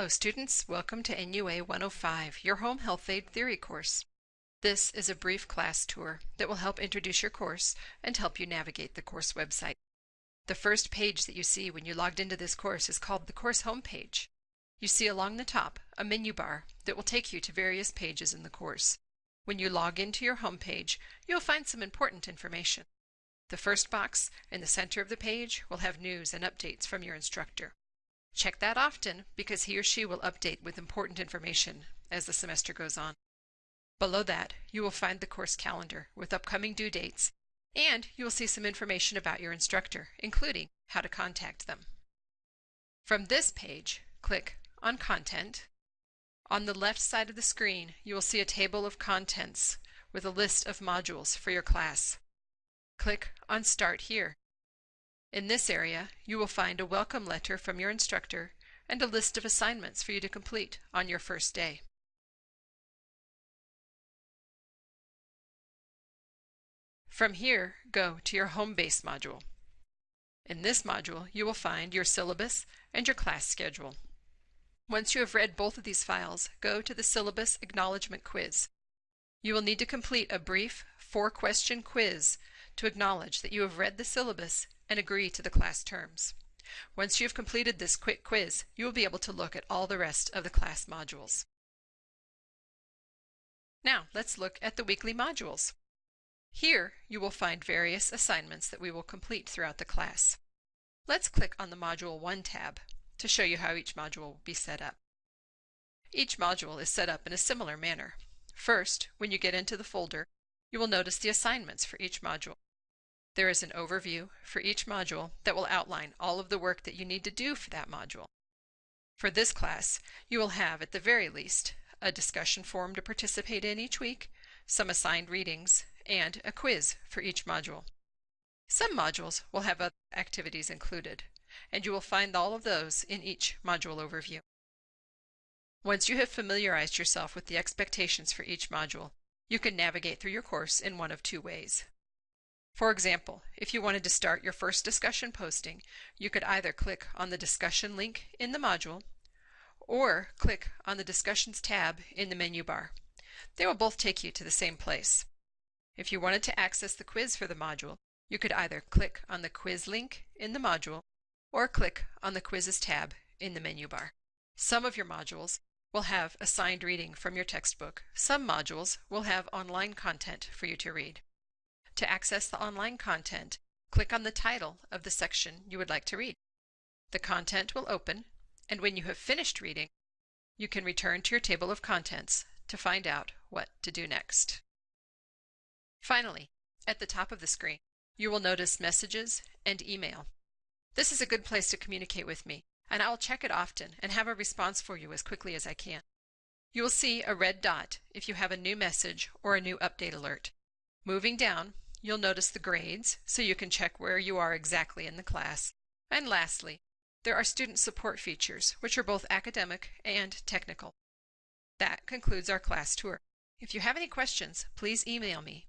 Hello students, welcome to NUA 105, your Home Health Aide Theory course. This is a brief class tour that will help introduce your course and help you navigate the course website. The first page that you see when you logged into this course is called the course homepage. You see along the top a menu bar that will take you to various pages in the course. When you log into your homepage, you'll find some important information. The first box in the center of the page will have news and updates from your instructor. Check that often because he or she will update with important information as the semester goes on. Below that, you will find the course calendar with upcoming due dates, and you will see some information about your instructor, including how to contact them. From this page, click on Content. On the left side of the screen, you will see a table of contents with a list of modules for your class. Click on Start here. In this area, you will find a welcome letter from your instructor and a list of assignments for you to complete on your first day. From here, go to your home base module. In this module, you will find your syllabus and your class schedule. Once you have read both of these files, go to the Syllabus Acknowledgement Quiz. You will need to complete a brief four-question quiz to acknowledge that you have read the syllabus and agree to the class terms. Once you have completed this quick quiz, you will be able to look at all the rest of the class modules. Now, let's look at the weekly modules. Here, you will find various assignments that we will complete throughout the class. Let's click on the Module 1 tab to show you how each module will be set up. Each module is set up in a similar manner. First, when you get into the folder, you will notice the assignments for each module. There is an overview for each module that will outline all of the work that you need to do for that module. For this class, you will have, at the very least, a discussion forum to participate in each week, some assigned readings, and a quiz for each module. Some modules will have other activities included, and you will find all of those in each module overview. Once you have familiarized yourself with the expectations for each module, you can navigate through your course in one of two ways. For example, if you wanted to start your first discussion posting, you could either click on the discussion link in the module or click on the discussions tab in the menu bar. They will both take you to the same place. If you wanted to access the quiz for the module, you could either click on the quiz link in the module or click on the quizzes tab in the menu bar. Some of your modules will have assigned reading from your textbook. Some modules will have online content for you to read. To access the online content, click on the title of the section you would like to read. The content will open, and when you have finished reading, you can return to your table of contents to find out what to do next. Finally, at the top of the screen, you will notice messages and email. This is a good place to communicate with me, and I will check it often and have a response for you as quickly as I can. You will see a red dot if you have a new message or a new update alert. Moving down, You'll notice the grades, so you can check where you are exactly in the class. And lastly, there are student support features, which are both academic and technical. That concludes our class tour. If you have any questions, please email me